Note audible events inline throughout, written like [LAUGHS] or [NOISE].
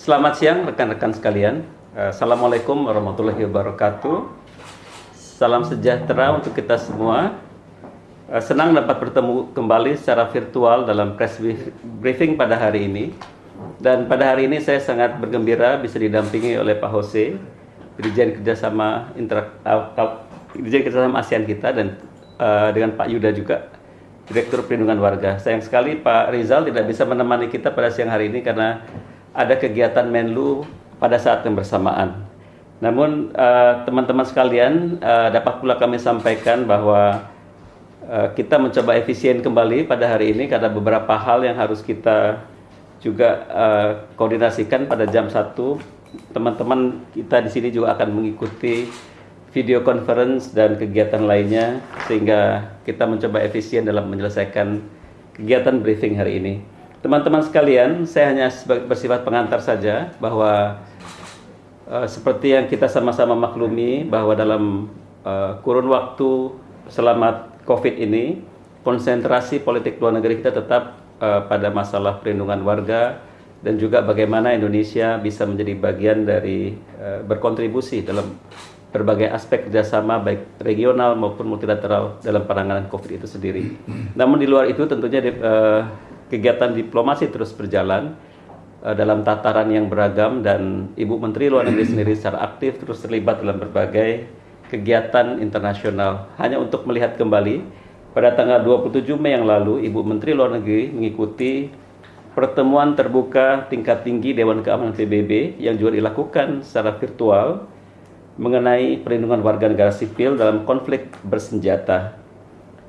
Selamat siang rekan-rekan sekalian. Assalamualaikum warahmatullahi wabarakatuh. Salam sejahtera untuk kita semua. Senang dapat bertemu kembali secara virtual dalam press briefing pada hari ini. Dan pada hari ini saya sangat bergembira bisa didampingi oleh Pak Jose, Dirjen Kerjasama Dirjen Kerjasama ASEAN kita dan uh, dengan Pak Yuda juga, Direktur Perlindungan Warga. Sayang sekali Pak Rizal tidak bisa menemani kita pada siang hari ini karena ada kegiatan Menlu pada saat yang bersamaan. Namun eh, teman-teman uh, sekalian uh, dapat pula kami sampaikan bahwa uh, kita mencoba efisien kembali pada hari ini karena beberapa hal yang harus kita juga uh, koordinasikan pada jam 1. Teman-teman kita di sini juga akan mengikuti video conference dan kegiatan lainnya sehingga kita mencoba efisien dalam menyelesaikan kegiatan briefing hari ini. Teman-teman sekalian, saya hanya bersifat pengantar saja bahwa uh, seperti yang kita sama-sama maklumi bahwa dalam uh, kurun waktu selama Covid ini konsentrasi politik luar negeri kita tetap uh, pada masalah perlindungan warga dan juga bagaimana Indonesia bisa menjadi bagian dari uh, berkontribusi dalam berbagai aspek kerjasama baik regional maupun multilateral dalam penanganan COVID itu sendiri. Namun di luar itu tentunya uh, kegiatan diplomasi terus berjalan uh, dalam tataran yang beragam dan Ibu Menteri Luar Negeri sendiri secara aktif terus terlibat dalam berbagai kegiatan internasional. Hanya untuk melihat kembali pada tanggal 27 Mei yang lalu Ibu Menteri Luar Negeri mengikuti pertemuan terbuka tingkat tinggi Dewan Keamanan PBB yang juga dilakukan secara virtual mengenai perlindungan warga negara sipil dalam konflik bersenjata.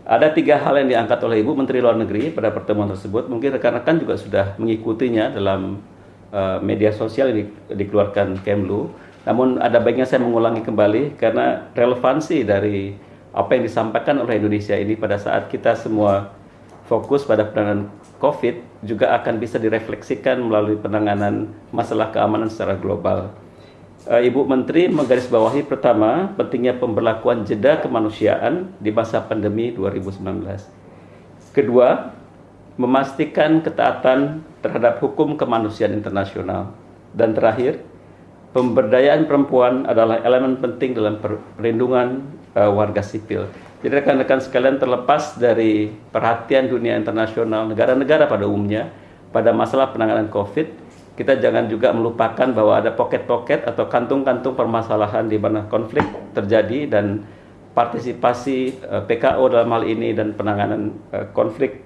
Ada tiga hal yang diangkat oleh Ibu Menteri Luar Negeri pada pertemuan tersebut. Mungkin rekan-rekan juga sudah mengikutinya dalam uh, media sosial yang dikeluarkan Kemlu. Namun ada baiknya saya mengulangi kembali karena relevansi dari apa yang disampaikan oleh Indonesia ini pada saat kita semua fokus pada penanganan COVID juga akan bisa direfleksikan melalui penanganan masalah keamanan secara global. Eh, Ibu Menteri menggarisbawahi pertama pentingnya pemberlakuan jeda kemanusiaan di masa pandemi 2019. Kedua, memastikan ketaatan terhadap hukum kemanusiaan internasional. Dan terakhir, pemberdayaan perempuan adalah elemen penting dalam perlindungan uh, warga sipil. Jadi rekan-rekan sekalian terlepas dari perhatian dunia internasional, negara-negara pada umumnya pada masalah penanganan COVID, kita jangan juga melupakan bahwa ada pocket-pocket atau kantung-kantung permasalahan di mana konflik terjadi dan partisipasi eh, PKO dalam hal ini dan penanganan uh, konflik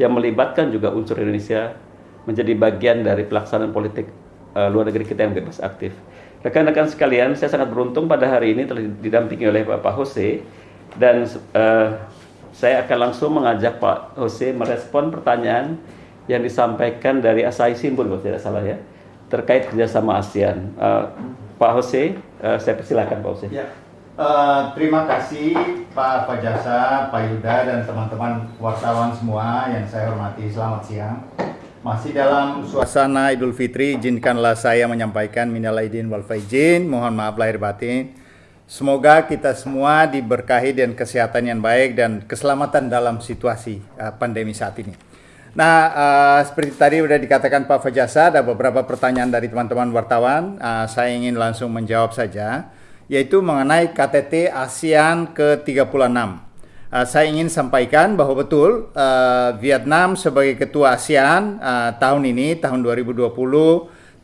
yang melibatkan juga unsur Indonesia menjadi bagian dari pelaksanaan politik uh, luar negeri kita yang bebas aktif. Rekan-rekan sekalian, saya sangat beruntung pada hari ini telah didampingi oleh Bapak Jose dan uh, saya akan langsung mengajak Pak Jose merespon pertanyaan yang disampaikan dari Asahi Simbol kalau tidak salah ya terkait kerjasama ASEAN. Uh, Pak Jose, uh, saya persilakan Pak Jose. Ya. Uh, terima kasih Pak Fajasa, Pak Yuda dan teman-teman wartawan semua yang saya hormati. Selamat siang. Masih dalam suasana Idul Fitri, izinkanlah saya menyampaikan minal aidin wal faizin, mohon maaf lahir batin. Semoga kita semua diberkahi dan kesehatan yang baik dan keselamatan dalam situasi pandemi saat ini. Nah, uh, seperti tadi sudah dikatakan Pak Fajasa, ada beberapa pertanyaan dari teman-teman wartawan. Uh, saya ingin langsung menjawab saja, yaitu mengenai KTT ASEAN ke-36. Uh, saya ingin sampaikan bahwa betul uh, Vietnam sebagai ketua ASEAN uh, tahun ini, tahun 2020,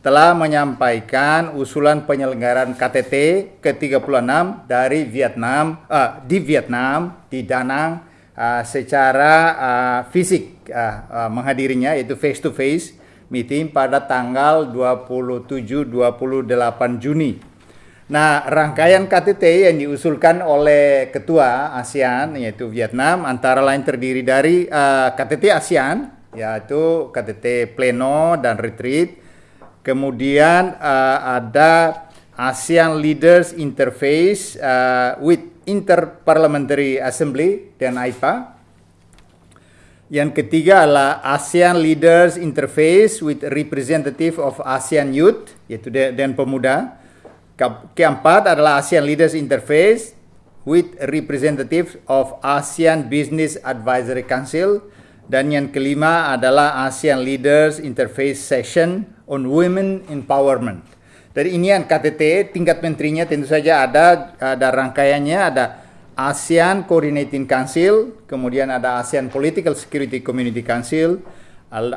telah menyampaikan usulan penyelenggaraan KTT ke-36 dari Vietnam, uh, di Vietnam, di Danang, uh, secara uh, fisik uh, menghadirinya yaitu face to face meeting pada tanggal 27-28 Juni. Nah, rangkaian KTT yang diusulkan oleh Ketua ASEAN yaitu Vietnam antara lain terdiri dari uh, KTT ASEAN yaitu KTT pleno dan retreat. Kemudian uh, ada ASEAN Leaders Interface uh, with Interparliamentary Assembly dan AIPA. Yang ketiga adalah ASEAN Leaders Interface with Representative of ASEAN Youth, yaitu dan pemuda. Keempat adalah ASEAN Leaders Interface with Representative of ASEAN Business Advisory Council. Dan yang kelima adalah ASEAN Leaders Interface Session on women empowerment. Dari ini yang KTT tingkat menterinya tentu saja ada ada rangkaiannya ada ASEAN Coordinating Council, kemudian ada ASEAN Political Security Community Council,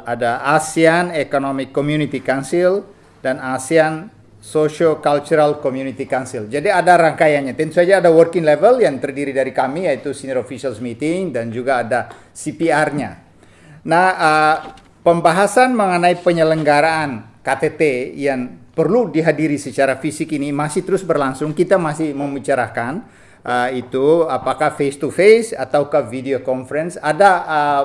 ada ASEAN Economic Community Council dan ASEAN Socio Cultural Community Council. Jadi ada rangkaiannya. Tentu saja ada working level yang terdiri dari kami yaitu senior officials meeting dan juga ada CPR-nya. Nah, uh, pembahasan mengenai penyelenggaraan KTT yang perlu dihadiri secara fisik ini masih terus berlangsung. Kita masih membicarakan uh, itu apakah face to face ataukah video conference. Ada uh,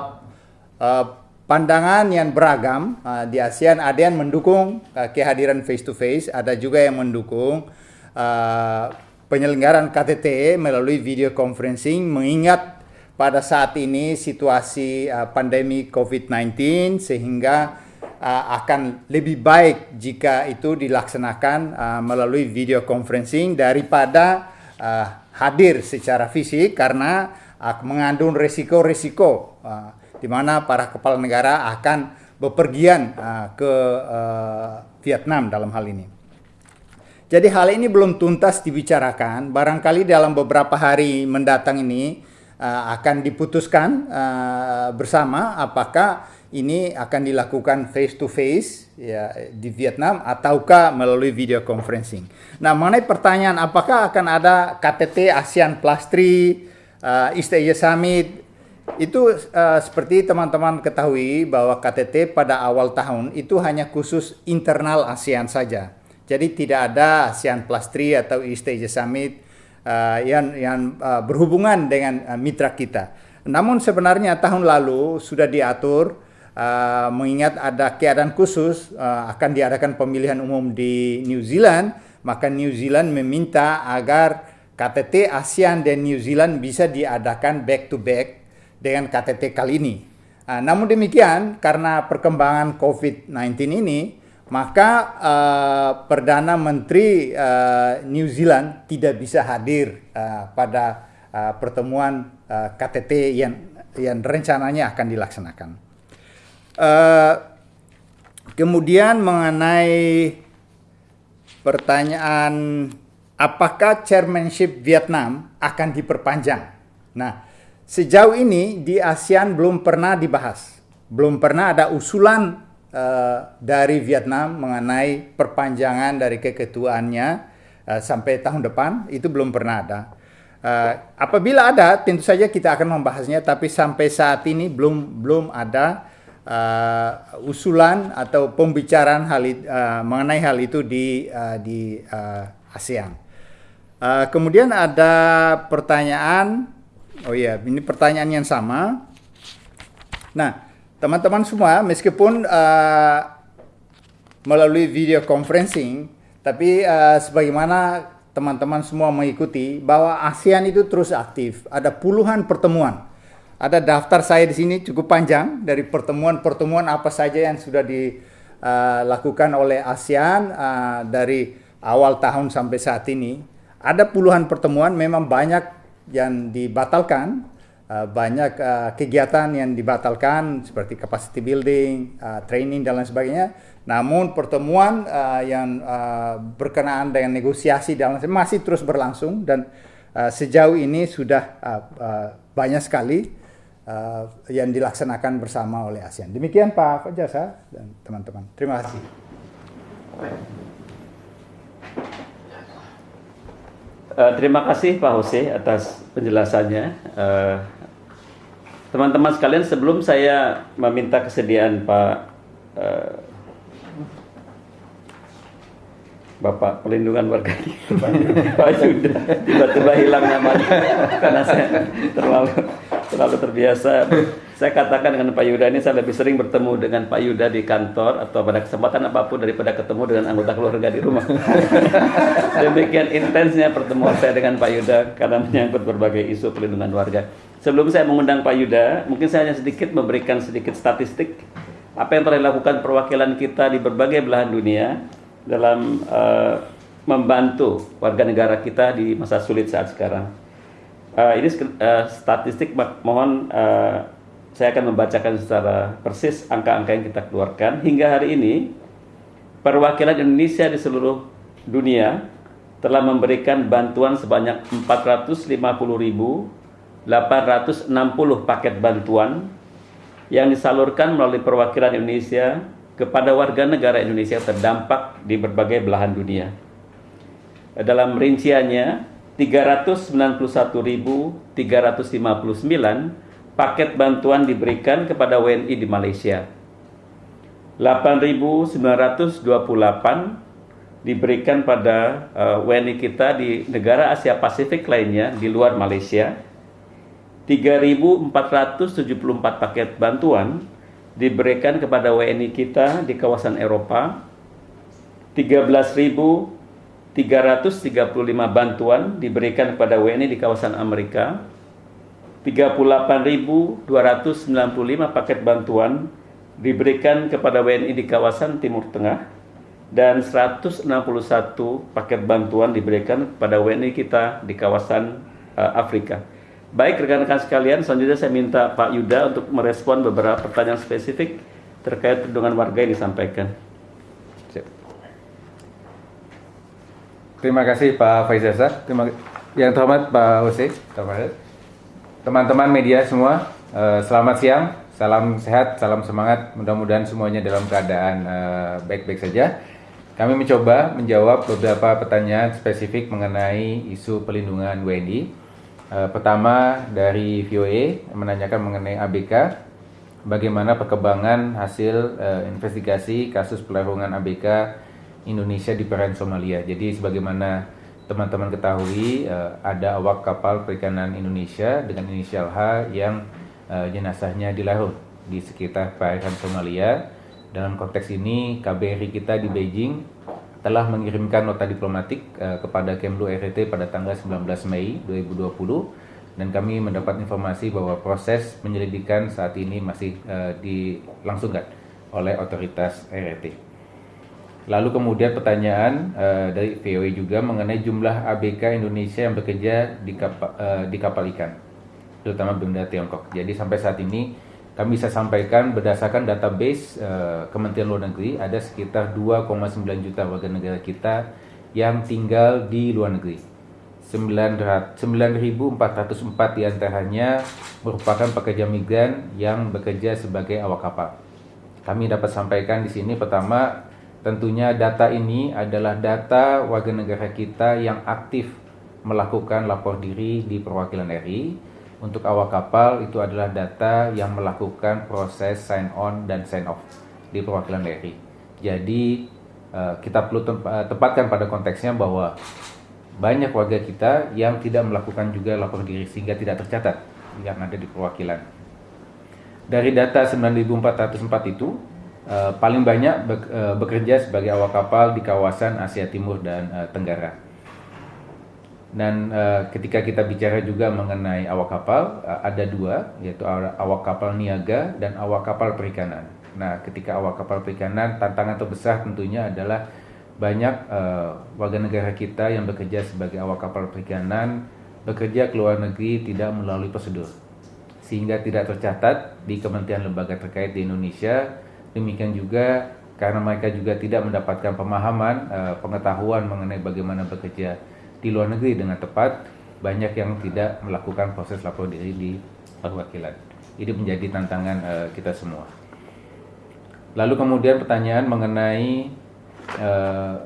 uh, pandangan yang beragam uh, di ASEAN. Ada yang mendukung uh, kehadiran face to face, ada juga yang mendukung uh, penyelenggaraan KTT melalui video conferencing mengingat pada saat ini situasi uh, pandemi COVID-19 sehingga uh, akan lebih baik jika itu dilaksanakan uh, melalui video conferencing daripada uh, hadir secara fisik karena uh, mengandung resiko-resiko uh, di mana para kepala negara akan bepergian uh, ke uh, Vietnam dalam hal ini. Jadi hal ini belum tuntas dibicarakan, barangkali dalam beberapa hari mendatang ini uh, akan diputuskan uh, bersama apakah ini akan dilakukan face to face ya di Vietnam ataukah melalui video conferencing. Nah, mengenai pertanyaan apakah akan ada KTT ASEAN Plus 3 uh, East Asia Summit itu uh, seperti teman-teman ketahui bahwa KTT pada awal tahun itu hanya khusus internal ASEAN saja. Jadi tidak ada ASEAN Plus 3 atau East Asia Summit uh, yang yang uh, berhubungan dengan uh, mitra kita. Namun sebenarnya tahun lalu sudah diatur uh, mengingat ada keadaan khusus uh, akan diadakan pemilihan umum di New Zealand, maka New Zealand meminta agar KTT ASEAN dan New Zealand bisa diadakan back to back dengan KTT kali ini. Uh, namun demikian karena perkembangan COVID-19 ini maka uh, perdana menteri uh, New Zealand tidak bisa hadir uh, pada uh, pertemuan uh, KTT yang yang rencananya akan dilaksanakan. Uh, kemudian mengenai pertanyaan apakah chairmanship Vietnam akan diperpanjang? Nah, sejauh ini di ASEAN belum pernah dibahas, belum pernah ada usulan uh, dari Vietnam mengenai perpanjangan dari keketuaannya uh, sampai tahun depan itu belum pernah ada. Uh, apabila ada, tentu saja kita akan membahasnya, tapi sampai saat ini belum belum ada uh, usulan atau pembicaraan hal uh, mengenai hal itu di uh, di uh, ASEAN. Uh, kemudian ada pertanyaan, oh iya, ini pertanyaan yang sama. Nah, teman-teman semua meskipun uh, melalui video conferencing tapi uh, sebagaimana teman-teman semua mengikuti bahwa ASEAN itu terus aktif ada puluhan pertemuan ada daftar saya di sini cukup panjang dari pertemuan-pertemuan apa saja yang sudah dilakukan uh, oleh ASEAN uh, dari awal tahun sampai saat ini ada puluhan pertemuan memang banyak yang dibatalkan uh, banyak kegiatan yang dibatalkan seperti capacity building, training dan lain sebagainya. Namun pertemuan yang berkenaan dengan negosiasi dan masih terus berlangsung dan uh, sejauh ini sudah banyak sekali uh, yang dilaksanakan bersama oleh ASEAN. Demikian Pak Fajasa dan teman-teman. Terima kasih. Uh, terima kasih Pak Jose atas penjelasannya. Uh, Teman-teman sekalian, sebelum saya meminta kesediaan Pak uh, Bapak Pelindungan Warga [LAUGHS] Pak Yuda tiba-tiba hilang namanya karena saya terlalu terlalu terbiasa. [LAUGHS] Saya katakan dengan Pak Yuda ini saya lebih sering bertemu dengan Pak Yuda di kantor atau pada kesempatan apa pun daripada ketemu dengan anggota keluarga di rumah. [LAUGHS] Demikian intensnya pertemuan saya dengan Pak Yuda karena menyangkut berbagai isu pelindungan warga. Sebelum saya mengundang Pak Yuda, mungkin saya hanya sedikit memberikan sedikit statistik apa yang telah dilakukan perwakilan kita di berbagai belahan dunia dalam uh, membantu warga negara kita di masa sulit saat sekarang. Uh, ini uh, statistik mohon uh, saya akan membacakan secara persis angka-angka yang kita keluarkan hingga hari ini perwakilan Indonesia di seluruh dunia telah memberikan bantuan sebanyak 450.860 paket bantuan yang disalurkan melalui perwakilan Indonesia kepada warga negara Indonesia terdampak di berbagai belahan dunia. Dalam rinciannya, 391.359 paket bantuan diberikan kepada WNI di Malaysia. 8.928 diberikan pada eh, WNI kita di negara Asia Pasifik lainnya di luar Malaysia. 3.474 paket bantuan diberikan kepada WNI kita di kawasan Eropa. 13.335 bantuan diberikan kepada WNI di kawasan Amerika. 38.295 paket bantuan diberikan kepada WNI di kawasan Timur Tengah dan 161 paket bantuan diberikan kepada WNI kita di kawasan uh, Afrika. Baik rekan-rekan sekalian, selanjutnya saya minta Pak Yuda untuk merespon beberapa pertanyaan spesifik terkait dengan warga yang disampaikan. Terima kasih Pak Faizasa. Terima yang terhormat Pak Ose. Teman-teman media semua, uh, selamat siang. Salam sehat, salam semangat. Mudah-mudahan semuanya dalam keadaan eh, baik-baik saja. Kami mencoba menjawab beberapa pertanyaan spesifik mengenai isu pelindungan WNI. Uh, pertama dari VOA menanyakan mengenai ABK, bagaimana perkembangan hasil investigasi kasus pelarangan ABK Indonesia di perairan Somalia. Jadi sebagaimana teman-teman ketahui, uh, ada awak kapal perikanan Indonesia dengan inisial H yang uh, jenazahnya dilarut di sekitar perairan Somalia. Dalam konteks ini, KBRI kita di Beijing telah mengirimkan nota diplomatik uh, kepada Kemlu RT pada tanggal 19 Mei 2020 dan kami mendapat informasi bahwa proses penyelidikan saat ini masih dilangsungkan oleh otoritas RT. Lalu kemudian pertanyaan uh, dari VOA juga mengenai jumlah ABK Indonesia yang bekerja di kapal, uh, di kapal ikan terutama benda Tiongkok. Jadi sampai saat ini kami bisa sampaikan berdasarkan database uh, Kementerian Luar Negeri ada sekitar 2,9 juta warga negara kita yang tinggal di luar negeri. 9.404 di antaranya merupakan pekerja migran yang bekerja sebagai awak kapal. Kami dapat sampaikan di sini pertama tentunya data ini adalah data warga negara kita yang aktif melakukan lapor diri di perwakilan RI untuk awak kapal itu adalah data yang melakukan proses sign on dan sign off di perwakilan RI. Jadi eh, kita perlu eh, tepatkan pada konteksnya bahwa banyak warga kita yang tidak melakukan juga lapor diri sehingga tidak tercatat yang ada di perwakilan. Dari data 9.404 itu eh, paling banyak bekerja sebagai awak kapal di kawasan Asia Timur dan Tenggara dan uh, ketika kita bicara juga mengenai awak kapal, uh, ada dua, yaitu awak kapal niaga dan awak kapal perikanan. Nah, ketika awak kapal perikanan, tantangan terbesar tentunya adalah banyak uh, warga negara kita yang bekerja sebagai awak kapal perikanan bekerja ke luar negeri tidak melalui prosedur, sehingga tidak tercatat di kementerian lembaga terkait di Indonesia. Demikian juga karena mereka juga tidak mendapatkan pemahaman, uh, pengetahuan mengenai bagaimana bekerja di luar negeri dengan tepat banyak yang tidak melakukan proses lapor diri di perwakilan. Ini menjadi tantangan uh, kita semua. Lalu kemudian pertanyaan mengenai uh,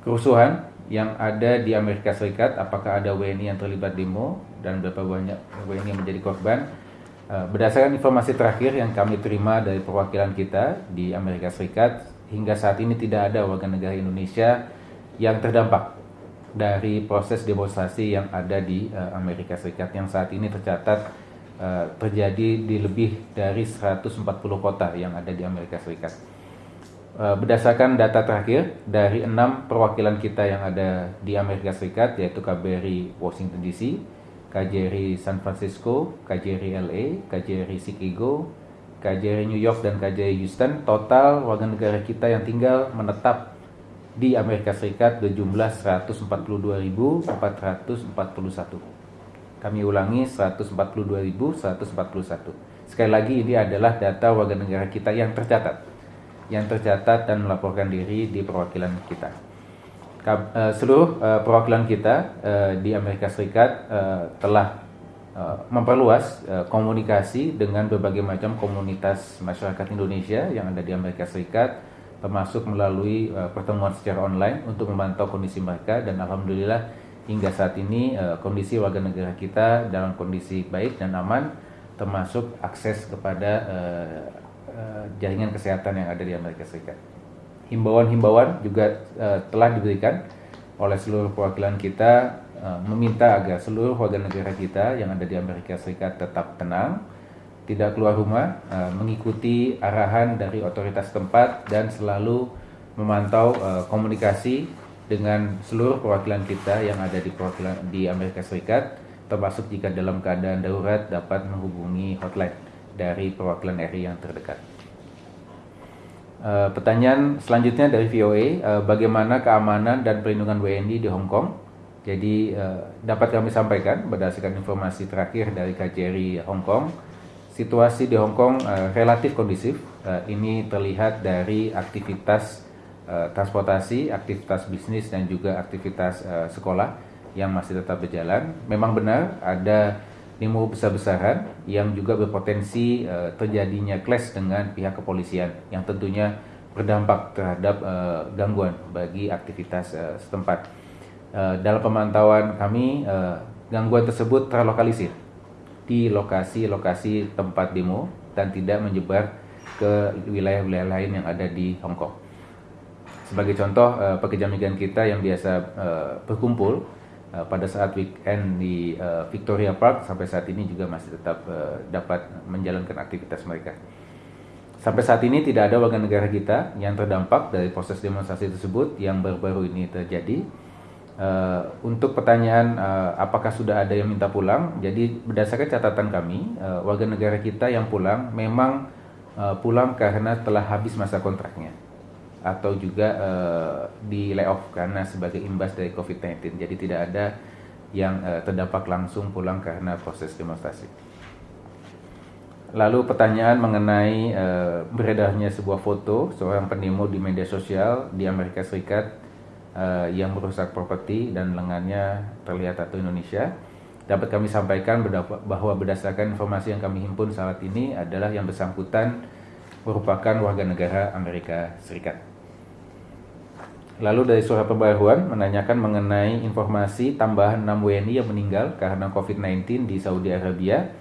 kerusuhan yang ada di Amerika Serikat, apakah ada WNI yang terlibat demo dan berapa banyak WNI yang menjadi korban? Uh, berdasarkan informasi terakhir yang kami terima dari perwakilan kita di Amerika Serikat, hingga saat ini tidak ada warga negara Indonesia yang terdampak dari proses demonstrasi yang ada di uh, Amerika Serikat yang saat ini tercatat uh, terjadi di lebih dari 140 kota yang ada di Amerika Serikat. Berdasarkan data terakhir dari enam perwakilan kita yang ada di Amerika Serikat yaitu KBRI Washington DC, KJRI San Francisco, KJRI LA, KJRI Chicago, KJRI New York dan KJRI Houston, total warga negara kita yang tinggal menetap di Amerika Serikat berjumlah 142.441. Kami ulangi 142.141. Sekali lagi ini adalah data warga negara kita yang tercatat yang tercatat dan melaporkan diri di perwakilan kita. Eh, seluruh eh, perwakilan kita eh, di Amerika Serikat telah memperluas komunikasi dengan berbagai macam komunitas masyarakat Indonesia yang ada di Amerika Serikat, termasuk melalui pertemuan secara online untuk memantau kondisi mereka dan alhamdulillah hingga saat ini kondisi warga negara kita dalam kondisi baik dan aman, termasuk akses kepada jaringan kesehatan yang ada di Amerika Serikat himbauan-himbauan juga uh, telah diberikan oleh seluruh perwakilan kita uh, meminta agar seluruh warga negara kita yang ada di Amerika Serikat tetap tenang, tidak keluar rumah, uh, mengikuti arahan dari otoritas tempat dan selalu memantau uh, komunikasi dengan seluruh perwakilan kita yang ada di perwakilan di Amerika Serikat, termasuk jika dalam keadaan darurat dapat menghubungi hotline dari perwakilan RI yang terdekat. Uh, pertanyaan selanjutnya dari VOA, uh, eh, bagaimana keamanan dan perlindungan WNI di Hong Kong? Jadi uh, dapat kami sampaikan berdasarkan informasi terakhir dari KJRI Hong Kong, situasi di Hong Kong uh, relatif kondusif. Uh, ini terlihat dari aktivitas uh, transportasi, aktivitas bisnis dan juga aktivitas uh, sekolah yang masih tetap berjalan. Memang benar ada demo besar-besaran yang juga berpotensi uh, terjadinya clash dengan pihak kepolisian yang tentunya berdampak terhadap uh, gangguan bagi aktivitas uh, setempat. Uh, dalam pemantauan kami, uh, gangguan tersebut terlokalisir di lokasi-lokasi tempat demo dan tidak menyebar ke wilayah-wilayah lain yang ada di Hong Kong. Sebagai contoh, uh, pekerja migran kita yang biasa uh, berkumpul Uh, pada saat weekend di uh, Victoria Park sampai saat ini juga masih tetap uh, dapat menjalankan aktivitas mereka. Sampai saat ini tidak ada warga negara kita yang terdampak dari proses demonstrasi tersebut yang baru-baru ini terjadi. Uh, untuk pertanyaan uh, apakah sudah ada yang minta pulang, jadi berdasarkan catatan kami, uh, warga negara kita yang pulang memang uh, pulang karena telah habis masa kontraknya atau juga uh, di layoff karena sebagai imbas dari COVID-19. Jadi tidak ada yang uh, terdampak langsung pulang karena proses demonstrasi. Lalu pertanyaan mengenai uh, beredarnya sebuah foto seorang pendemo di media sosial di Amerika Serikat uh, yang merusak properti dan lengannya terlihat atau Indonesia. Dapat kami sampaikan bahwa berdasarkan informasi yang kami himpun saat ini adalah yang bersangkutan merupakan warga negara Amerika Serikat. Lalu dari surat pembaruan menanyakan mengenai informasi tambahan 6 WNI yang meninggal karena COVID-19 di Saudi Arabia.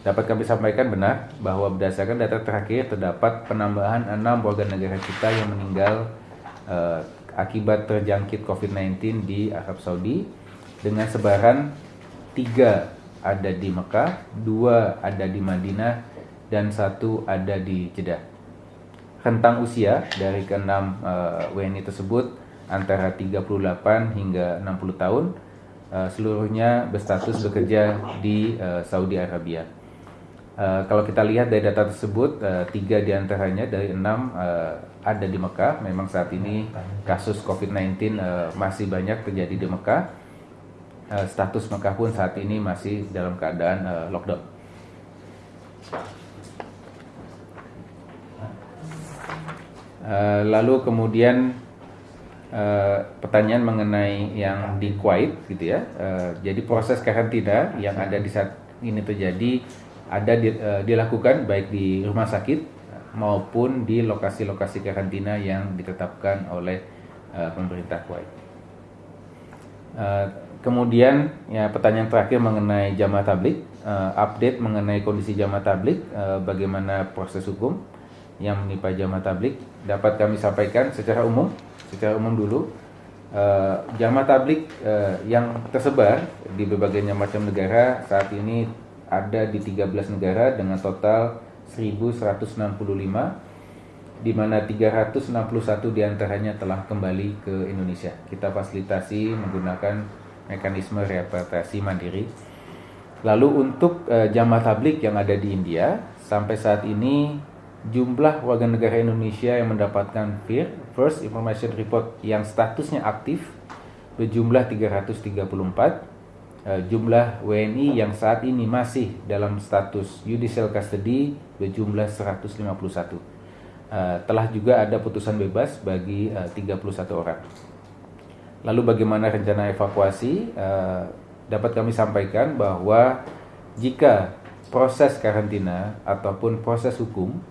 Dapat kami sampaikan benar bahwa berdasarkan data terakhir terdapat penambahan 6 warga negara kita yang meninggal uh, akibat terjangkit COVID-19 di Arab Saudi dengan sebaran 3 ada di Mekah, 2 ada di Madinah, dan satu ada di Jeddah. Rentang usia dari keenam uh, WNI tersebut antara 38 hingga 60 tahun uh, seluruhnya berstatus bekerja di uh, Saudi Arabia. Uh, kalau kita lihat dari data tersebut, uh, tiga di antaranya dari enam uh, ada di Mekah. Memang saat ini kasus COVID-19 uh, masih banyak terjadi di Mekah. Uh, status Mekah pun saat ini masih dalam keadaan uh, lockdown. Uh, lalu kemudian uh, pertanyaan mengenai yang di Kuwait gitu ya. Uh, jadi proses karantina yang ada di saat ini terjadi ada di, uh, dilakukan baik di rumah sakit maupun di lokasi-lokasi karantina yang ditetapkan oleh uh, pemerintah Kuwait. Uh, kemudian ya pertanyaan terakhir mengenai jamaah tablik, uh, update mengenai kondisi jamaah tablik, uh, bagaimana proses hukum yang menimpa jamaah tablik dapat kami sampaikan secara umum secara umum dulu uh, jamaah tablik uh, yang tersebar di berbagai macam negara saat ini ada di 13 negara dengan total 1165 di mana 361 di antaranya telah kembali ke Indonesia. Kita fasilitasi menggunakan mekanisme repatriasi mandiri. Lalu untuk uh, jamaah tablik yang ada di India sampai saat ini jumlah warga negara Indonesia yang mendapatkan FIR First Information Report yang statusnya aktif berjumlah 334 eh, jumlah WNI yang saat ini masih dalam status judicial custody berjumlah 151 Uh, telah juga ada putusan bebas bagi uh, 31 orang. Lalu bagaimana rencana evakuasi? Dapat kami sampaikan bahwa jika proses karantina ataupun proses hukum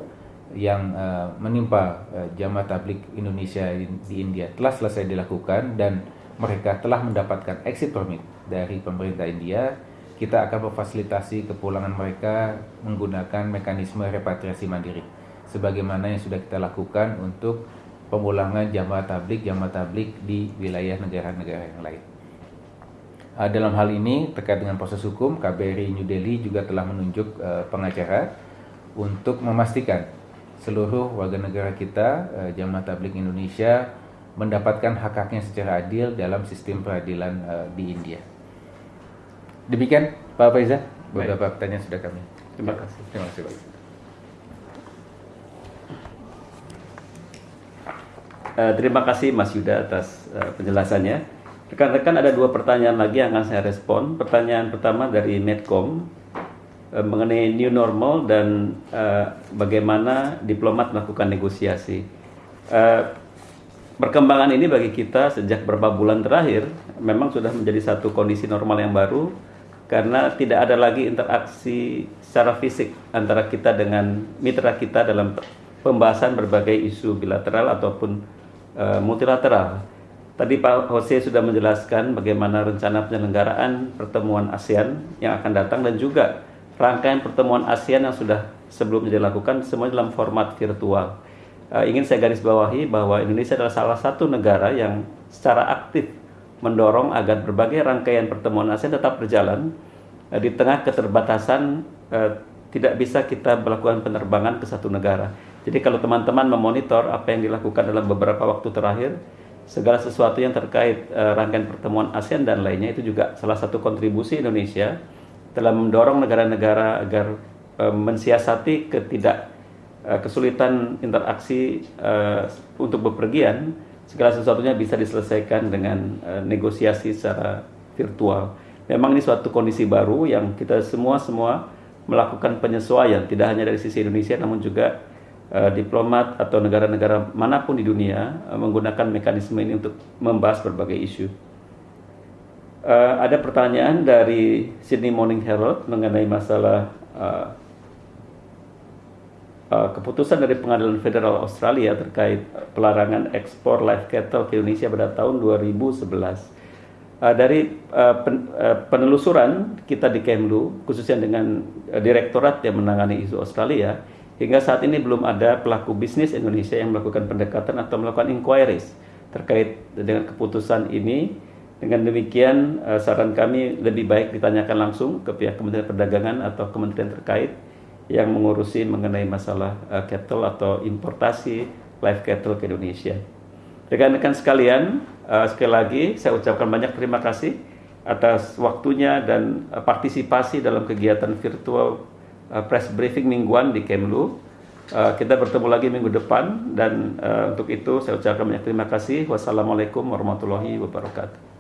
yang uh, menimpa uh, jamaah tablik Indonesia di India telah selesai dilakukan dan mereka telah mendapatkan exit permit dari pemerintah India, kita akan memfasilitasi kepulangan mereka menggunakan mekanisme repatriasi mandiri sebagaimana yang sudah kita lakukan untuk pemulangan jamaah tablik jamaah tablik di wilayah negara-negara yang lain. Uh, dalam hal ini terkait dengan proses hukum, KBRI New Delhi juga telah menunjuk uh, pengacara untuk memastikan seluruh warga negara kita uh, jamaah tablik Indonesia mendapatkan hak-haknya secara adil dalam sistem peradilan uh, di India. Demikian Pak Faiza, beberapa Baik. pertanyaan sudah kami. Terima kasih. Terima kasih Pak. Uh, terima kasih Mas Yuda atas uh, penjelasannya. Rekan-rekan ada dua pertanyaan lagi yang akan saya respon. Pertanyaan pertama dari Medcom mengenai new normal dan uh, bagaimana diplomat melakukan negosiasi. Uh, perkembangan ini bagi kita sejak beberapa bulan terakhir memang sudah menjadi satu kondisi normal yang baru karena tidak ada lagi interaksi secara fisik antara kita dengan mitra kita dalam pembahasan berbagai isu bilateral ataupun uh, multilateral. Tadi Pak Jose sudah menjelaskan bagaimana rencana penyelenggaraan pertemuan ASEAN yang akan datang dan juga rangkaian pertemuan ASEAN yang sudah sebelumnya dilakukan semua dalam format virtual. Uh, ingin saya garis bawahi bahwa Indonesia adalah salah satu negara yang secara aktif mendorong agar berbagai rangkaian pertemuan ASEAN tetap berjalan uh, di tengah keterbatasan uh, tidak bisa kita melakukan penerbangan ke satu negara. Jadi kalau teman-teman memonitor apa yang dilakukan dalam beberapa waktu terakhir, segala sesuatu yang terkait uh, rangkaian pertemuan ASEAN dan lainnya itu juga salah satu kontribusi Indonesia dalam mendorong negara-negara agar uh, mensiasati ketidak uh, kesulitan interaksi uh, untuk bepergian, segala sesuatunya bisa diselesaikan dengan uh, negosiasi secara virtual. Memang ini suatu kondisi baru yang kita semua semua melakukan penyesuaian tidak hanya dari sisi Indonesia namun juga uh, diplomat atau negara-negara mana pun di dunia uh, menggunakan mekanisme ini untuk membahas berbagai isu. Uh, ada pertanyaan dari Sydney Morning Herald mengenai masalah uh, uh, keputusan dari Pengadilan Federal Australia terkait pelarangan ekspor live cattle ke Indonesia pada tahun 2011. Uh, dari uh, pen, uh, penelusuran kita di Kemlu, khususnya dengan uh, direktorat yang menangani isu Australia, Hingga saat ini belum ada pelaku bisnis Indonesia yang melakukan pendekatan atau melakukan inquiries terkait dengan keputusan ini. Dengan demikian, eh, saran kami lebih baik ditanyakan langsung ke pihak Kementerian Perdagangan atau kementerian terkait yang mengurusi mengenai masalah uh, cattle atau importasi live cattle ke Indonesia. Rekan-rekan sekalian, uh, sekali lagi saya ucapkan banyak terima kasih atas waktunya dan partisipasi dalam kegiatan virtual press briefing mingguan di Kemlu. Kita bertemu lagi minggu depan dan untuk itu saya ucapkan banyak terima kasih. Wassalamualaikum warahmatullahi wabarakatuh.